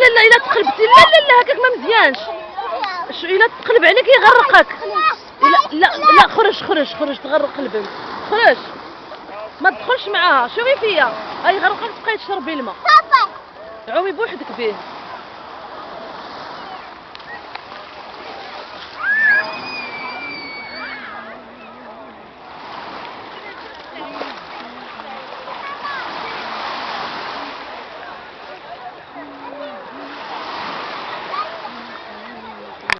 لا لا إلا تقلبتي لا لا لا هكاك ما مزيانش. شو إلا تقلب عليك يغرقك. لا لا لا خرج خرج خرج تغرق البنت خرج. ما تدخلش معاها. شوفي فيا؟ أي غرقك تبقاي تشربي الماء عومي بوحدك به